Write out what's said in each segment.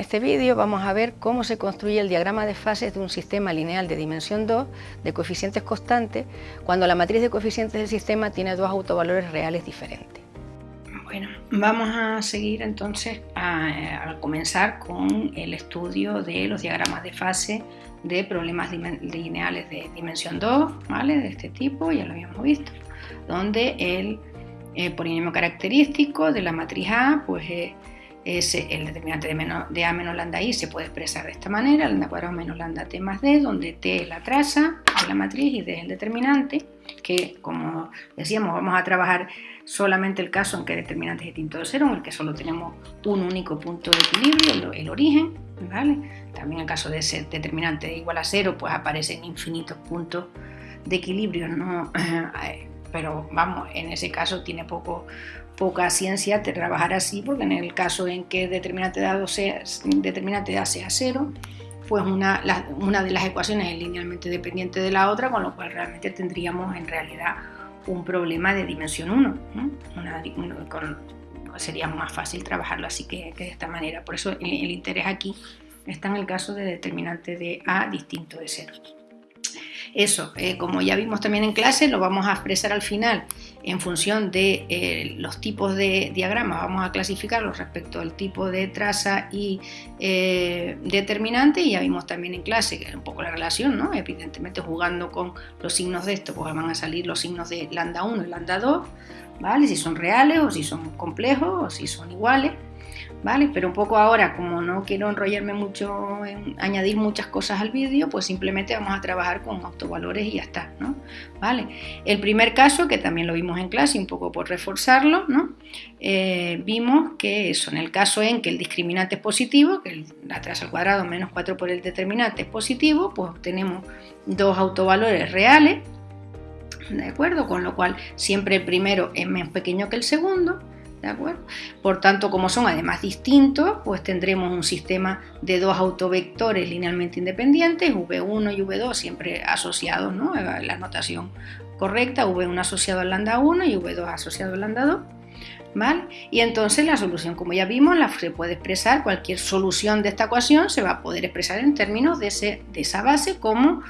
este vídeo vamos a ver cómo se construye el diagrama de fases de un sistema lineal de dimensión 2 de coeficientes constantes cuando la matriz de coeficientes del sistema tiene dos autovalores reales diferentes. Bueno, vamos a seguir entonces a, comenzar con el estudio de los diagramas de fase de problemas lineales de dimensión 2, ¿vale? De este tipo, ya lo habíamos visto, donde el, eh, polinomio característico de la matriz A, pues eh, el determinante de, A menos lambda I se puede expresar de esta manera, lambda cuadrado menos lambda T más D, donde T es la traza de la matriz y D es el determinante, que como decíamos vamos a trabajar solamente el caso en que el determinante es distinto de cero, en el que solo tenemos un único punto de equilibrio, el, origen, ¿vale? También en caso de ser determinante igual a cero, pues aparecen infinitos puntos de equilibrio, ¿no? pero vamos, en ese caso tiene poco, poca ciencia trabajar así, porque en el caso en que determinante de A sea, determinante de A sea cero, pues una, una de las ecuaciones es linealmente dependiente de la otra, con lo cual realmente tendríamos en realidad un problema de dimensión 1. sería más fácil trabajarlo así que, de esta manera. Por eso el interés aquí está en el caso de determinante de A distinto de cero. Eso, eh, como ya vimos también en clase, lo vamos a expresar al final en función de eh, los tipos de diagramas, vamos a clasificarlos respecto al tipo de traza y eh, determinante y ya vimos también en clase un poco la relación, ¿no? evidentemente jugando con los signos de esto, pues van a salir los signos de lambda 1 y lambda 2, ¿vale? si son reales o si son complejos o si son iguales. ¿Vale? Pero un poco ahora, como no quiero enrollarme mucho en añadir muchas cosas al vídeo, pues simplemente vamos a trabajar con autovalores y ya está, ¿no? ¿Vale? El primer caso, que también lo vimos en clase, un poco por reforzarlo, ¿no? Eh, vimos que eso, en el caso en que el discriminante es positivo, que la traza al cuadrado menos 4 por el determinante es positivo, pues obtenemos dos autovalores reales, ¿de acuerdo? Con lo cual siempre el primero es menos pequeño que el segundo, ¿De acuerdo? Por tanto, como son además distintos, pues tendremos un sistema de dos autovectores linealmente independientes, V1 y V2 siempre asociados, ¿no? La notación correcta, V1 asociado al lambda 1 y V2 asociado al lambda 2. ¿Vale? Y entonces la solución, como ya vimos, la, se puede expresar, cualquier solución de esta ecuación se va a poder expresar en términos de esa base como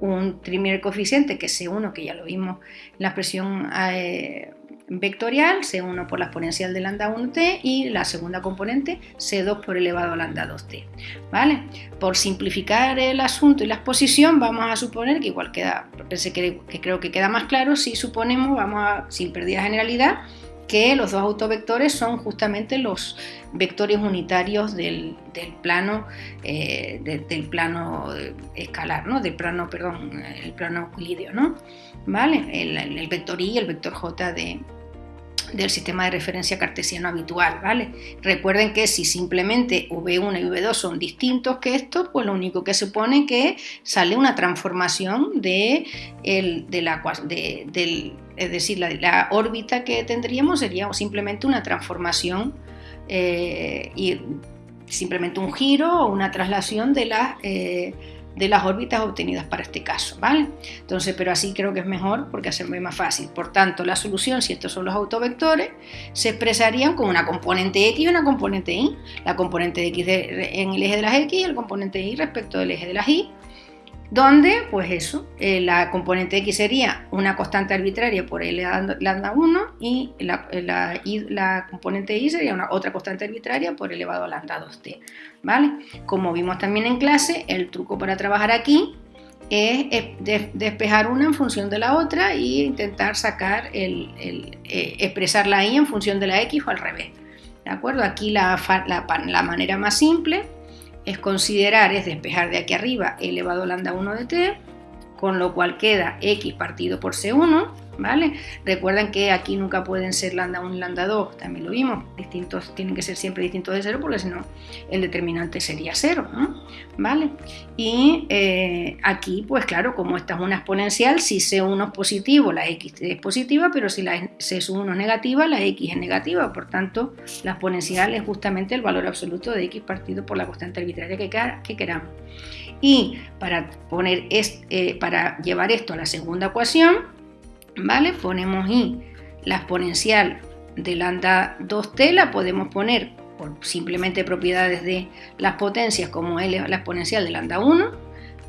un primer coeficiente que es C1, que ya lo vimos en la expresión eh, vectorial, C1 por la exponencial de lambda 1t y la segunda componente C2 por elevado a lambda 2t. ¿vale? Por simplificar el asunto y la exposición vamos a suponer que igual queda, que, creo que queda más claro si suponemos, vamos a, sin pérdida de generalidad, que los dos autovectores son justamente los vectores unitarios del, plano eh, del plano escalar, ¿no? Del plano, perdón, el plano euclídeo, ¿no? ¿Vale? El, el, vector i y el vector j de, del sistema de referencia cartesiano habitual, ¿vale? Recuerden que si simplemente V1 y V2 son distintos que estos, pues lo único que se pone que sale una transformación de, de la, del, es decir, la, la, órbita que tendríamos sería simplemente una transformación eh, y simplemente un giro o una traslación de las eh, de las órbitas obtenidas para este caso, ¿vale? Entonces, pero así creo que es mejor porque ve más fácil. Por tanto, la solución, si estos son los autovectores, se expresarían con una componente X y una componente Y. La componente X en el eje de las X y el componente Y respecto del eje de las Y donde, pues eso, eh, la componente x sería una constante arbitraria por L lambda 1 y la, la, componente y sería una otra constante arbitraria por elevado a lambda 2t, ¿vale? Como vimos también en clase, el truco para trabajar aquí es despejar una en función de la otra e intentar sacar el, eh, expresar la y en función de la x o al revés, ¿de acuerdo? Aquí la, la manera más simple es considerar, es despejar de aquí arriba elevado lambda 1 de t, con lo cual queda x partido por c1, ¿vale? Recuerden que aquí nunca pueden ser lambda 1 y lambda 2, también lo vimos, distintos, tienen que ser siempre distintos de 0 porque si no el determinante sería 0, ¿vale? Y eh, aquí, pues claro, como esta es una exponencial, si C1 es positivo, la X es positiva, pero si la C1 es negativa, la X es negativa, por tanto, la exponencial es justamente el valor absoluto de X partido por la constante arbitraria que, que queramos. Y para, poner eh, para llevar esto a la segunda ecuación, ¿vale? Ponemos y la exponencial de lambda 2t la podemos poner por simplemente propiedades de las potencias como la exponencial de lambda 1,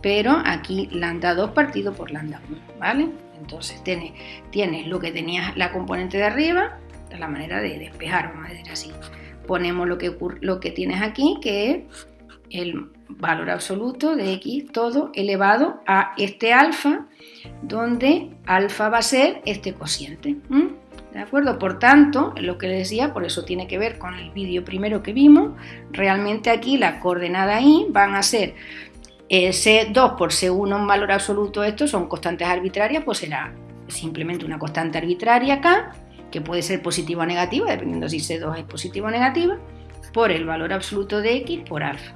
pero aquí lambda 2 partido por lambda 1, ¿vale? Entonces tienes, tienes lo que tenías la componente de arriba, la manera de despejar, vamos a decir así. Ponemos lo que, lo que tienes aquí, que es el valor absoluto de x todo elevado a este alfa, donde alfa va a ser este cociente. ¿De acuerdo? Por tanto, lo que les decía, por eso tiene que ver con el vídeo primero que vimos, realmente aquí la coordenada y van a ser eh, C2 por C1 en valor absoluto, estos son constantes arbitrarias, pues será simplemente una constante arbitraria acá, que puede ser positiva o negativa, dependiendo si C2 es positiva o negativa, por el valor absoluto de X por alfa,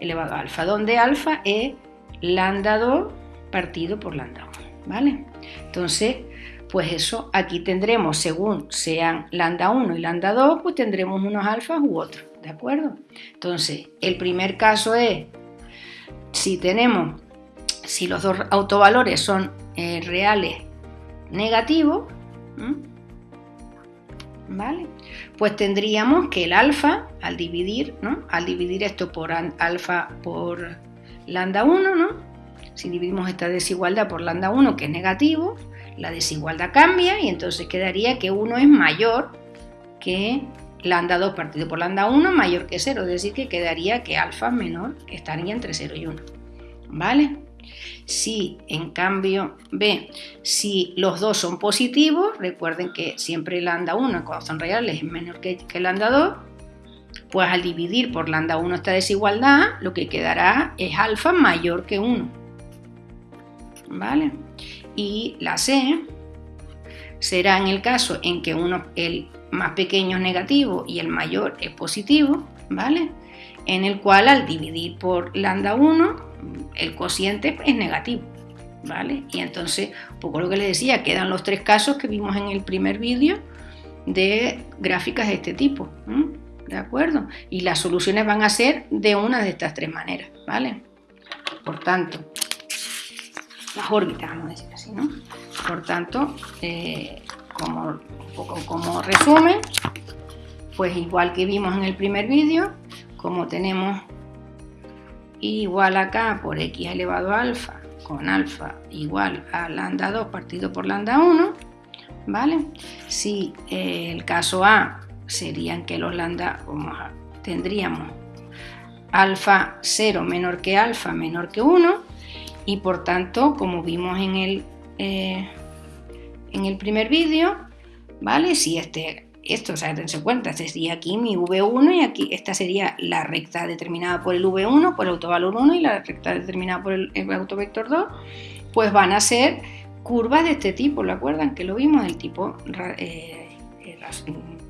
elevado a alfa, donde alfa es lambda 2 partido por lambda 1, ¿vale? Entonces, pues eso, aquí tendremos, según sean lambda 1 y lambda 2, pues tendremos unos alfas u otros, ¿de acuerdo? Entonces, el primer caso es, si tenemos, si los dos autovalores son eh, reales negativos, ¿vale? Pues tendríamos que el alfa, al dividir, ¿no? Al dividir esto por alfa por lambda 1, ¿no? Si dividimos esta desigualdad por lambda 1, que es negativo, la desigualdad cambia y entonces quedaría que 1 es mayor que lambda 2 partido por lambda 1 mayor que 0, es decir, que quedaría que alfa menor, estaría entre 0 y 1. ¿Vale? Si en cambio B, si los dos son positivos, recuerden que siempre lambda 1 cuando son reales es menor que, que lambda 2, pues al dividir por lambda 1 esta desigualdad, lo que quedará es alfa mayor que 1. ¿Vale? y la C será en el caso en que uno, el más pequeño es negativo y el mayor es positivo, ¿vale? En el cual al dividir por lambda 1, el cociente es negativo, ¿vale? Y entonces, un poco lo que les decía, quedan los tres casos que vimos en el primer vídeo de gráficas de este tipo, ¿de acuerdo? Y las soluciones van a ser de una de estas tres maneras, ¿vale? Por tanto, las órbitas, vamos a decir así, ¿no? Por tanto, eh, como, como resumen, pues igual que vimos en el primer vídeo, como tenemos igual acá por x elevado a alfa con alfa igual a lambda 2 partido por lambda 1, ¿vale? Si eh, el caso A serían que los lambda, tendríamos alfa 0 menor que alfa menor que 1, y por tanto, como vimos en el, eh, en el primer vídeo, ¿vale? Si este, esto, o sea, dense cuenta, este sería aquí mi V1 y aquí esta sería la recta determinada por el V1, por el autovalor 1 y la recta determinada por el, autovector 2, pues van a ser curvas de este tipo, ¿lo acuerdan? Que lo vimos del tipo eh,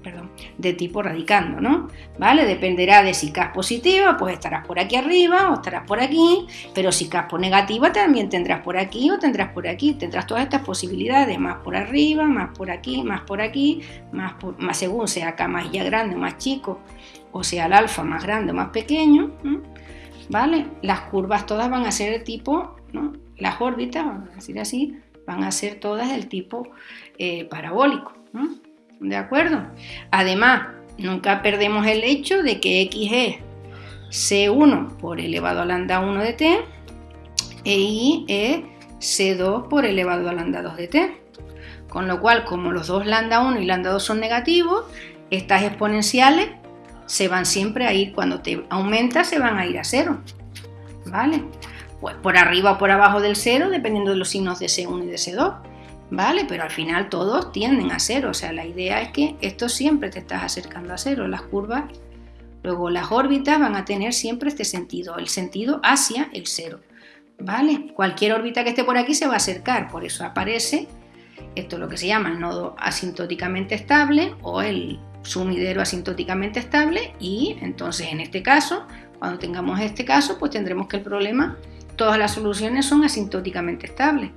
perdón, de tipo radicando, ¿no? ¿Vale? Dependerá de si es positiva, pues estarás por aquí arriba o estarás por aquí, pero si es negativa también tendrás por aquí o tendrás por aquí, tendrás todas estas posibilidades, más por arriba, más por aquí, más por aquí, más, más según sea K más ya grande o más chico, o sea el alfa más grande o más pequeño, ¿vale? Las curvas todas van a ser de tipo, ¿no? Las órbitas, vamos a decir así, van a ser todas del tipo eh, parabólico, ¿no? ¿De acuerdo? Además, nunca perdemos el hecho de que x es c1 por elevado a lambda 1 de t e y es c2 por elevado a lambda 2 de t. Con lo cual, como los dos lambda 1 y lambda 2 son negativos, estas exponenciales se van siempre a ir, cuando te aumenta, se van a ir a cero. ¿Vale? Pues por arriba o por abajo del cero, dependiendo de los signos de C1 y de C2. ¿Vale? Pero al final todos tienden a cero, o sea, la idea es que esto siempre te estás acercando a cero, las curvas, luego las órbitas van a tener siempre este sentido, el sentido hacia el cero, ¿vale? Cualquier órbita que esté por aquí se va a acercar, por eso aparece esto es lo que se llama el nodo asintóticamente estable o el sumidero asintóticamente estable y entonces en este caso, cuando tengamos este caso, pues tendremos que el problema, todas las soluciones son asintóticamente estables.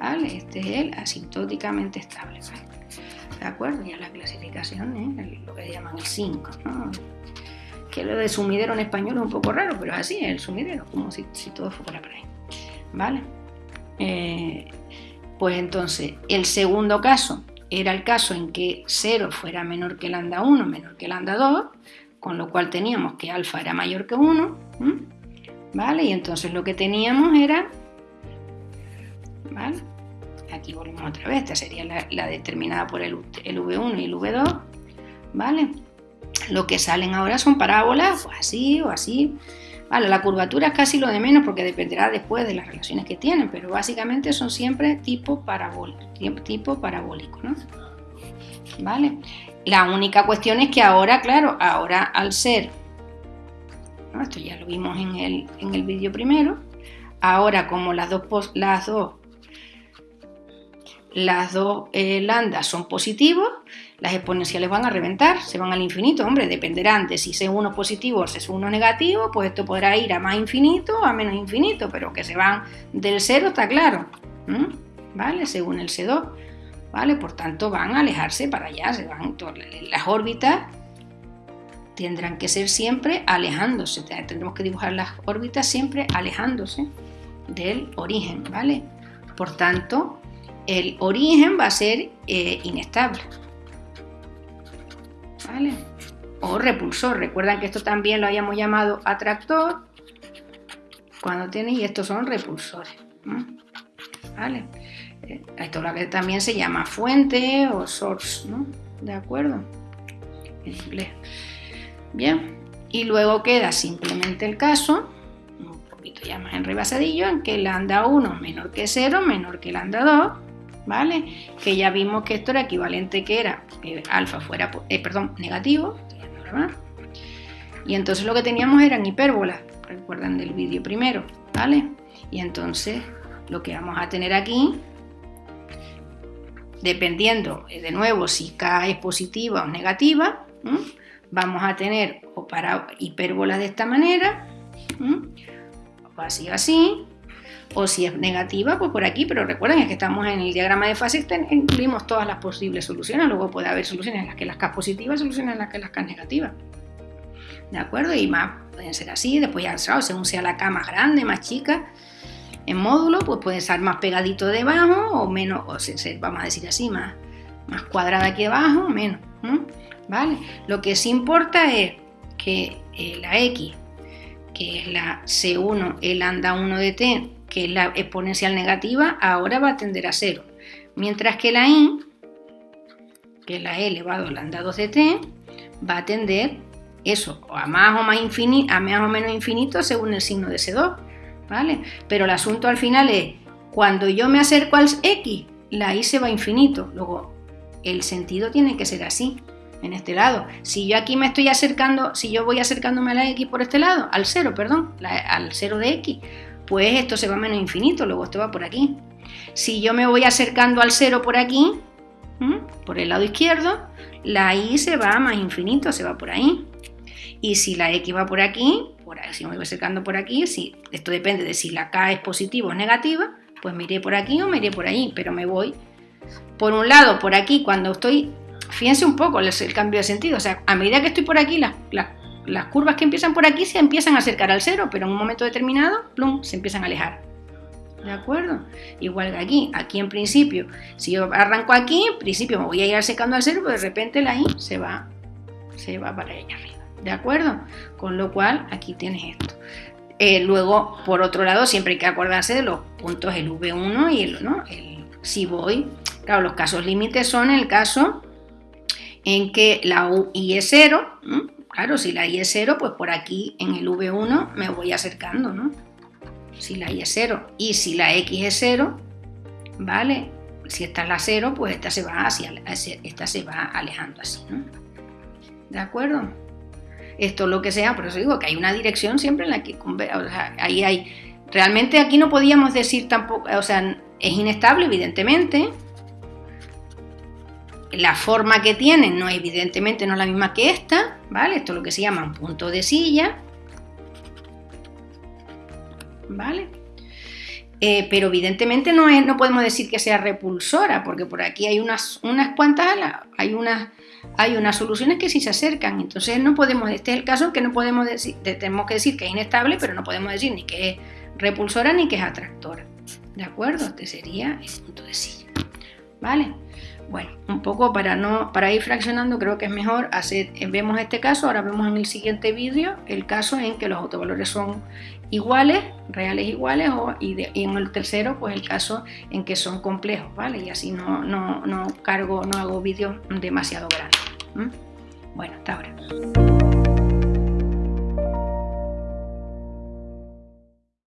Este es el asintóticamente estable, ¿De acuerdo? Ya la clasificación es lo que llaman el 5, Que lo de sumidero en español es un poco raro, pero es así, el sumidero, como si, todo fuera por ahí, ¿vale? Eh, pues entonces, el segundo caso, era el caso en que 0 fuera menor que lambda 1, menor que lambda 2, con lo cual teníamos que alfa era mayor que 1, ¿vale? Y entonces lo que teníamos era, Aquí volvemos otra vez, esta sería la, determinada por el, el, V1 y el V2, ¿vale? Lo que salen ahora son parábolas, pues así o así, Vale, la curvatura es casi lo de menos porque dependerá después de las relaciones que tienen, pero básicamente son siempre tipo parabólico, tipo parabólico, ¿no? ¿Vale? La única cuestión es que ahora, claro, ahora al ser, esto ya lo vimos en el, en el vídeo primero, ahora como las dos, las dos las dos eh, landas son positivos, las exponenciales van a reventar, se van al infinito. Hombre, dependerán de si C1 positivo o C1 negativo, pues esto podrá ir a más infinito o a menos infinito, pero que se van del cero está claro, ¿vale? Según el C2, ¿vale? Por tanto, van a alejarse para allá, se van, las órbitas tendrán que ser siempre alejándose, tendremos que dibujar las órbitas siempre alejándose del origen, ¿vale? Por tanto, el origen va a ser eh, inestable. ¿Vale? O repulsor. Recuerdan que esto también lo habíamos llamado atractor. Cuando tiene, y estos son repulsores. ¿Vale? Eh, esto lo que también se llama fuente o source, ¿no? ¿De acuerdo? En inglés. Bien. Y luego queda simplemente el caso, un poquito ya más enrebasadillo, en que lambda 1 menor que 0, menor que lambda 2, ¿vale? Que ya vimos que esto era equivalente que era que alfa fuera, eh, perdón, negativo, y entonces lo que teníamos eran hipérbolas, recuerdan del vídeo primero, ¿vale? Y entonces lo que vamos a tener aquí, dependiendo eh, de nuevo si K es positiva o negativa, vamos a tener o para hipérbolas de esta manera, o así así, o si es negativa, pues por aquí, pero recuerden que estamos en el diagrama de fase, incluimos todas las posibles soluciones, luego puede haber soluciones en las que las K positivas, soluciones en las que las K negativas. ¿De acuerdo? Y más pueden ser así, después ya, según sea la K más grande, más chica, en módulo, pues puede estar más pegadito debajo o menos, vamos a decir así, más, cuadrada aquí debajo o menos. ¿Vale? Lo que sí importa es que eh, la X, que es la C1, el anda 1 de T, que la exponencial negativa, ahora va a tender a cero. Mientras que la i, que es la e elevado a lambda 2 de t, va a tender eso, a más o, más infinito, a más o menos infinito según el signo de ese 2 ¿vale? Pero el asunto al final es, cuando yo me acerco al x, la i se va a infinito. Luego, el sentido tiene que ser así, en este lado. Si yo aquí me estoy acercando, si yo voy acercándome a la x por este lado, al 0, perdón, al 0 de x, pues esto se va a menos infinito, luego esto va por aquí. Si yo me voy acercando al cero por aquí, por el lado izquierdo, la y se va a más infinito, se va por ahí. Y si la x va por aquí, por ahí, si me voy acercando por aquí, si, esto depende de si la k es positiva o negativa, pues me iré por aquí o me iré por ahí, pero me voy por un lado, por aquí, cuando estoy, fíjense un poco el, cambio de sentido, o sea, a medida que estoy por aquí, las las curvas que empiezan por aquí se empiezan a acercar al cero, pero en un momento determinado, plum, se empiezan a alejar. ¿De acuerdo? Igual que aquí, aquí en principio, si yo arranco aquí, en principio me voy a ir acercando al cero, pero de repente la I se va, se va para allá arriba. ¿De acuerdo? Con lo cual, aquí tienes esto. Eh, luego, por otro lado, siempre hay que acordarse de los puntos el V1 y el, ¿no? si voy, claro, los casos límites son el caso en que la UI es cero, Claro, si la y es 0, pues por aquí en el V1 me voy acercando, ¿no? Si la y es 0 y si la X es 0, ¿vale? Si esta es la 0, pues esta se va hacia, esta se va alejando así, ¿no? ¿De acuerdo? Esto es lo que sea, por eso digo que hay una dirección siempre en la que, o sea, ahí hay, realmente aquí no podíamos decir tampoco, o sea, es inestable evidentemente, la forma que tienen no evidentemente no es la misma que esta, ¿vale? Esto es lo que se llama un punto de silla, ¿vale? Eh, pero evidentemente no, es, no podemos decir que sea repulsora, porque por aquí hay unas, unas cuantas, hay unas, hay unas soluciones que sí se acercan, entonces no podemos, este es el caso que no podemos decir, tenemos que decir que es inestable, pero no podemos decir ni que es repulsora ni que es atractora, ¿de acuerdo? Este sería el punto de silla, ¿vale? Bueno, un poco para, no, para ir fraccionando creo que es mejor hacer, vemos este caso, ahora vemos en el siguiente vídeo el caso en que los autovalores son iguales, reales iguales, o, y, en el tercero pues el caso en que son complejos, ¿vale? Y así no, no, no cargo, no hago vídeos demasiado grandes. Bueno, hasta ahora.